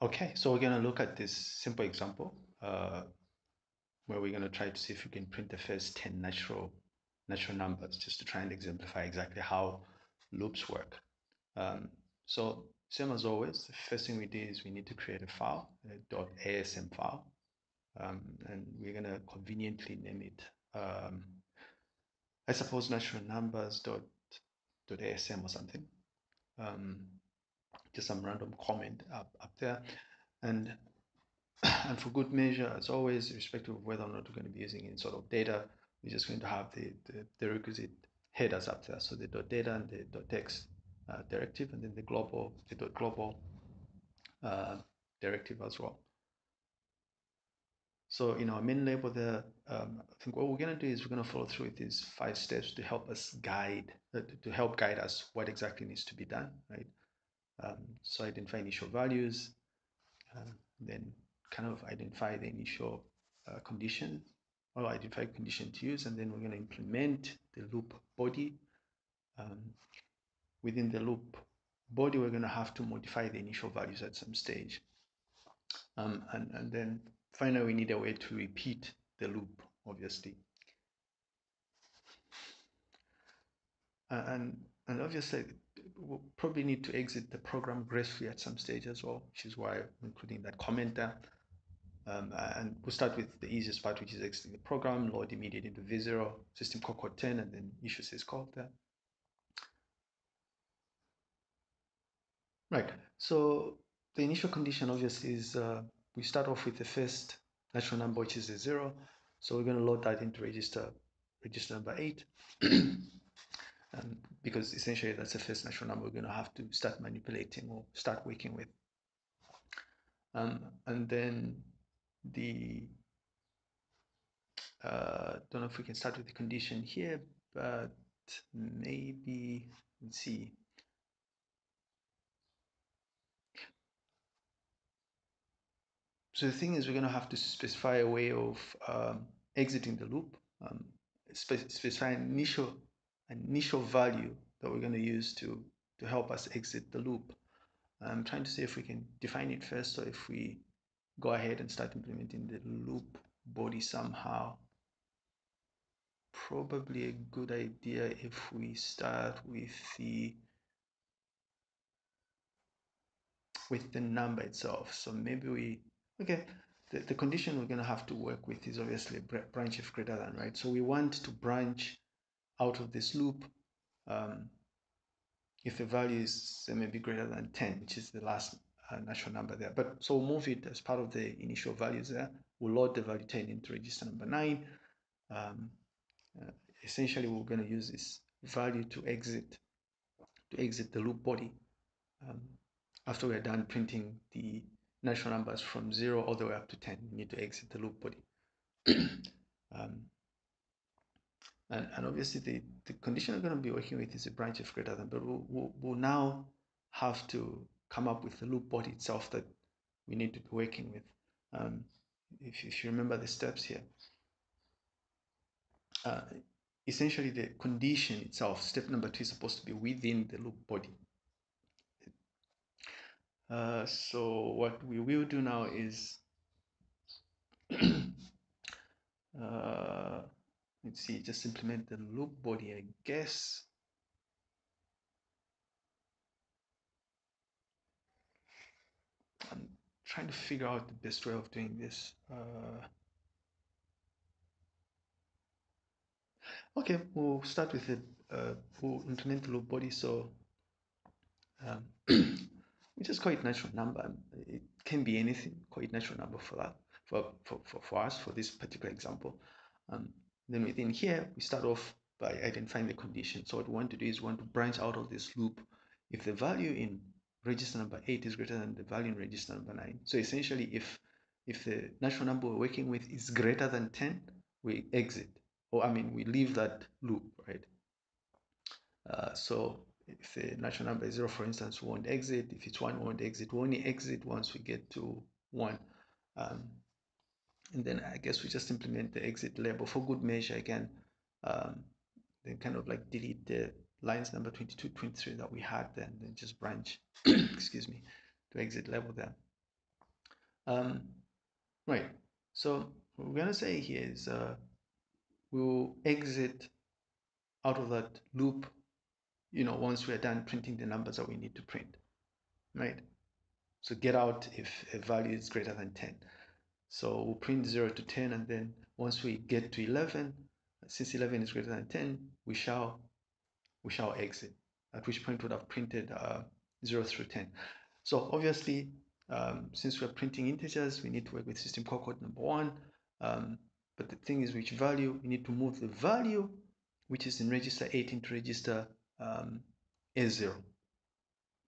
Okay, so we're going to look at this simple example uh, where we're going to try to see if we can print the first 10 natural natural numbers just to try and exemplify exactly how loops work. Um, so same as always, the first thing we do is we need to create a file, a .asm file, um, and we're going to conveniently name it, um, I suppose, natural numbers dot, .asm or something. Um, just some random comment up, up there. And, and for good measure, as always, irrespective of whether or not we're going to be using any sort of data, we're just going to have the, the, the requisite headers up there. So the dot data and the dot text uh, directive, and then the global, the dot global uh, directive as well. So in our main label there, um, I think what we're going to do is we're going to follow through with these five steps to help us guide, uh, to help guide us what exactly needs to be done, right? Um, so identify initial values, uh, then kind of identify the initial uh, condition or identify condition to use, and then we're going to implement the loop body. Um, within the loop body, we're going to have to modify the initial values at some stage. Um, and, and then finally, we need a way to repeat the loop, obviously. and, and obviously, we'll probably need to exit the program gracefully at some stage as well, which is why I'm including that comment there. Um, and we'll start with the easiest part, which is exiting the program, load immediate into V0, system call code 10, and then issue syscall there. Right, so the initial condition obviously is uh, we start off with the first natural number, which is a zero. So we're going to load that into register, register number eight. um, because essentially that's the first natural number we're going to have to start manipulating or start working with. Um, and then the, uh, don't know if we can start with the condition here, but maybe, let's see. So the thing is, we're going to have to specify a way of um, exiting the loop, um, spe specify an initial initial value that we're going to use to, to help us exit the loop. I'm trying to see if we can define it first. So if we go ahead and start implementing the loop body somehow, probably a good idea if we start with the with the number itself. So maybe we, okay, the, the condition we're going to have to work with is obviously branch if greater than, right? So we want to branch out of this loop um, if the value is say, maybe greater than 10, which is the last uh, natural number there. But so we'll move it as part of the initial values there. We'll load the value 10 into register number 9. Um, uh, essentially, we're going to use this value to exit to exit the loop body um, after we're done printing the natural numbers from 0 all the way up to 10 we need to exit the loop body um, and, and obviously the, the condition we're going to be working with is a branch of greater than, but we'll, we'll, we'll now have to come up with the loop body itself that we need to be working with. Um, if, if you remember the steps here, uh, essentially the condition itself, step number two is supposed to be within the loop body. Uh, so what we will do now is see just implement the loop body I guess. I'm trying to figure out the best way of doing this uh, okay we'll start with it uh, we'll implement the loop body so um, we just call it natural number. It can be anything call it natural number for that for, for, for, for us for this particular example. Um, then within here, we start off by identifying the condition. So what we want to do is we want to branch out of this loop. If the value in register number 8 is greater than the value in register number 9. So essentially, if if the natural number we're working with is greater than 10, we exit. Or I mean, we leave that loop, right? Uh, so if the natural number is 0, for instance, we won't exit. If it's 1, we won't exit. We only exit once we get to 1. Um, and then I guess we just implement the exit label for good measure again. Um, then kind of like delete the lines number 22, 23 that we had then, then just branch, excuse me, to exit level there. Um, right. So what we're going to say here is uh, we'll exit out of that loop, you know, once we're done printing the numbers that we need to print, right? So get out if a value is greater than 10. So we'll print 0 to 10 and then once we get to 11, since 11 is greater than 10, we shall we shall exit, at which point we would have printed uh, 0 through 10. So obviously, um, since we're printing integers, we need to work with system call code number one. Um, but the thing is which value, we need to move the value, which is in register 8 into register um, A0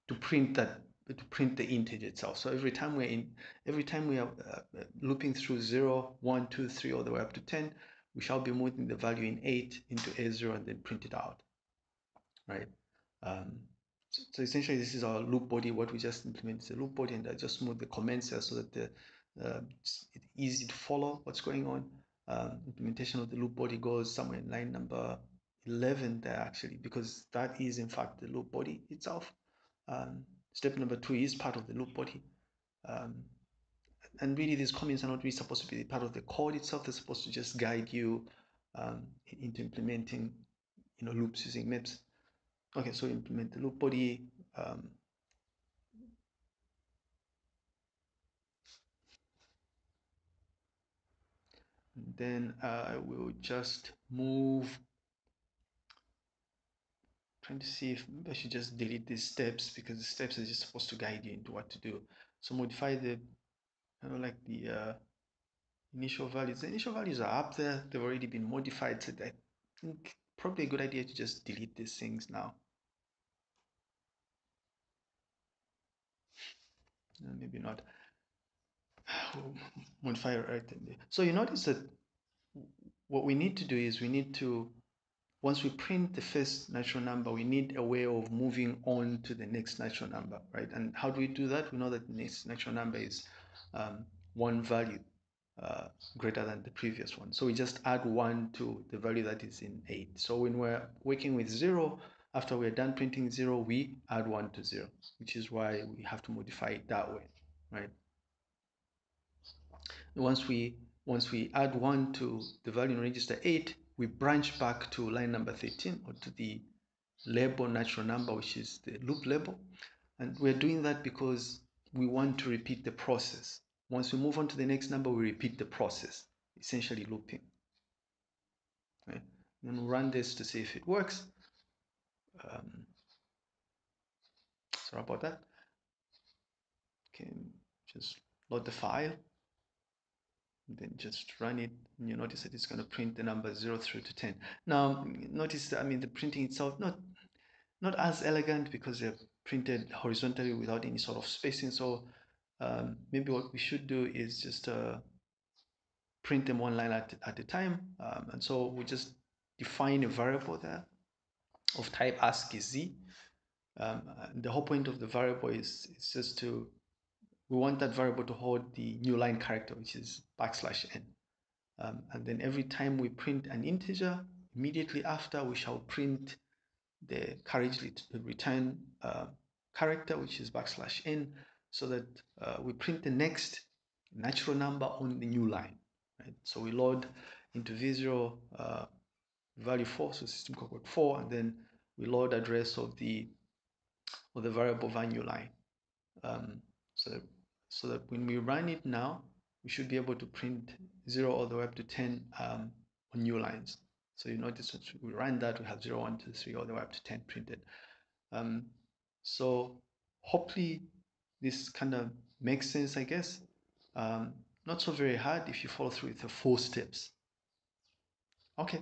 to print that to print the integer itself. So every time we're in, every time we are uh, looping through 0, 1, 2, 3, all the way up to 10, we shall be moving the value in 8 into A0 and then print it out, right? Um, so, so, essentially, this is our loop body. What we just implemented is a loop body, and I just moved the comments here so that the, uh, it's easy to follow what's going on. Um, implementation of the loop body goes somewhere in line number 11 there actually, because that is in fact the loop body itself. Um, step number two is part of the loop body. Um, and really these comments are not really supposed to be part of the code itself. They're supposed to just guide you um, into implementing you know, loops using MIPS. Okay, so implement the loop body. Um, then I will just move trying to see if maybe I should just delete these steps because the steps are just supposed to guide you into what to do. So modify the, I don't like the uh, initial values. The initial values are up there. They've already been modified. So I think probably a good idea to just delete these things now. No, maybe not. modify right. So you notice that what we need to do is we need to once we print the first natural number, we need a way of moving on to the next natural number, right? And how do we do that? We know that the next natural number is um, one value uh, greater than the previous one. So we just add one to the value that is in eight. So when we're working with zero, after we're done printing zero, we add one to zero, which is why we have to modify it that way, right? Once we once we add one to the value in register eight, we branch back to line number 13 or to the label natural number, which is the loop label. And we're doing that because we want to repeat the process. Once we move on to the next number, we repeat the process, essentially looping. Okay. Then we'll run this to see if it works. Um, sorry about that. Okay, just load the file then just run it and you notice that it's going to print the number 0 through to 10 now notice i mean the printing itself not not as elegant because they're printed horizontally without any sort of spacing. So um, maybe what we should do is just uh, print them one line at, at a time. Um, and so we just define a variable there of type ASCII Z um, the whole point of the variable is, is just to we want that variable to hold the new line character, which is backslash n. Um, and then every time we print an integer, immediately after we shall print the carriage return uh, character, which is backslash n, so that uh, we print the next natural number on the new line. Right? So we load into V0 uh, value 4, so system code 4, and then we load address of the of the variable value line. Um, so so that when we run it now, we should be able to print 0 all the way up to 10 um, on new lines. So you notice that we run that, we have 0, 1, 2, 3, all the way up to 10 printed. Um, so hopefully this kind of makes sense, I guess. Um, not so very hard if you follow through with the four steps. Okay.